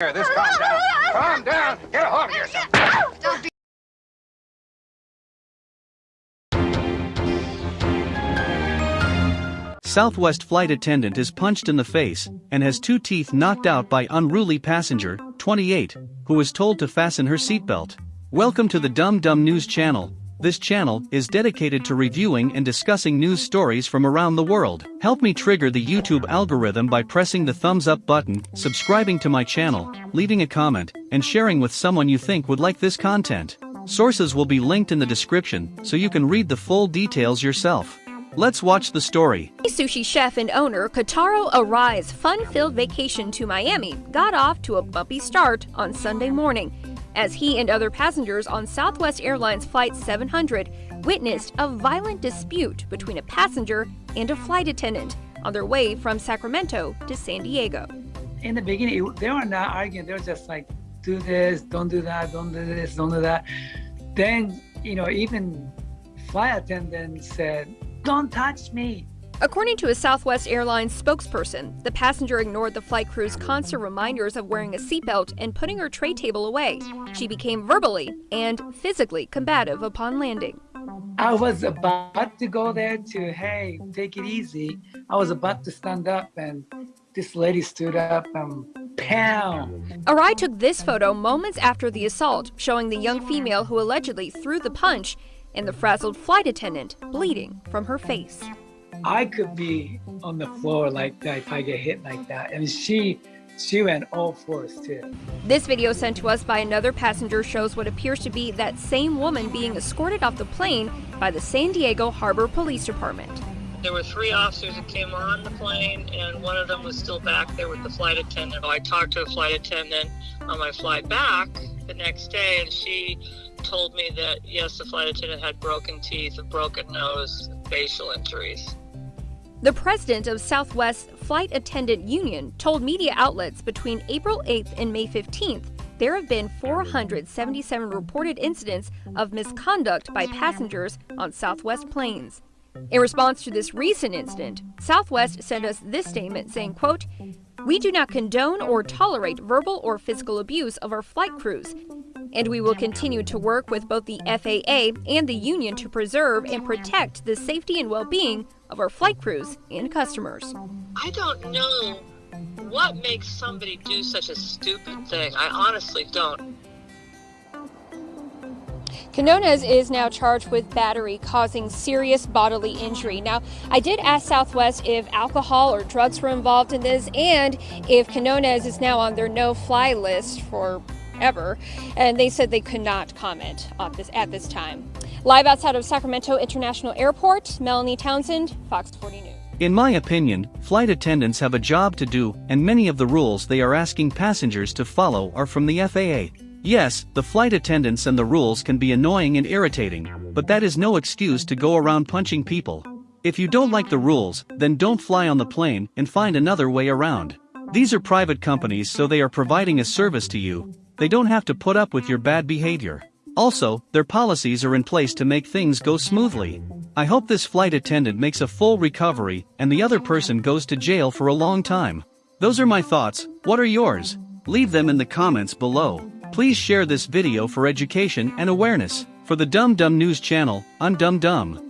Here, this calm down. Calm down. Get a hold of yourself. Don't be Southwest flight attendant is punched in the face and has two teeth knocked out by unruly passenger, 28, who was told to fasten her seatbelt. Welcome to the Dumb Dumb News channel. This channel is dedicated to reviewing and discussing news stories from around the world. Help me trigger the YouTube algorithm by pressing the thumbs up button, subscribing to my channel, leaving a comment, and sharing with someone you think would like this content. Sources will be linked in the description so you can read the full details yourself. Let's watch the story. Sushi chef and owner Kotaro Arai's fun-filled vacation to Miami got off to a bumpy start on Sunday morning as he and other passengers on Southwest Airlines Flight 700 witnessed a violent dispute between a passenger and a flight attendant on their way from Sacramento to San Diego. In the beginning, they were not arguing. They were just like, do this, don't do that, don't do this, don't do that. Then, you know, even flight attendant said, don't touch me. According to a Southwest Airlines spokesperson, the passenger ignored the flight crew's constant reminders of wearing a seatbelt and putting her tray table away. She became verbally and physically combative upon landing. I was about to go there to, hey, take it easy. I was about to stand up and this lady stood up and pound. Arai took this photo moments after the assault, showing the young female who allegedly threw the punch and the frazzled flight attendant bleeding from her face. I could be on the floor like that if I get hit like that. And she she went all fours too. This video sent to us by another passenger shows what appears to be that same woman being escorted off the plane by the San Diego Harbor Police Department. There were three officers that came on the plane, and one of them was still back there with the flight attendant. I talked to a flight attendant on my flight back the next day, and she told me that yes, the flight attendant had broken teeth, a broken nose, facial injuries. The president of Southwest Flight Attendant Union told media outlets between April 8th and May 15th there have been 477 reported incidents of misconduct by passengers on Southwest planes. In response to this recent incident, Southwest sent us this statement saying, quote, we do not condone or tolerate verbal or physical abuse of our flight crews, and we will continue to work with both the FAA and the union to preserve and protect the safety and well-being of our flight crews and customers. I don't know what makes somebody do such a stupid thing. I honestly don't. Quinonez is now charged with battery causing serious bodily injury. Now, I did ask Southwest if alcohol or drugs were involved in this and if Quinonez is now on their no-fly list for ever, and they said they could not comment this at this time. Live outside of Sacramento International Airport, Melanie Townsend, Fox 40 News. In my opinion, flight attendants have a job to do, and many of the rules they are asking passengers to follow are from the FAA. Yes, the flight attendants and the rules can be annoying and irritating, but that is no excuse to go around punching people. If you don't like the rules, then don't fly on the plane and find another way around. These are private companies so they are providing a service to you, they don't have to put up with your bad behavior. Also, their policies are in place to make things go smoothly. I hope this flight attendant makes a full recovery and the other person goes to jail for a long time. Those are my thoughts, what are yours? Leave them in the comments below. Please share this video for education and awareness. For the Dumb Dumb News channel, I'm Dumb Dumb.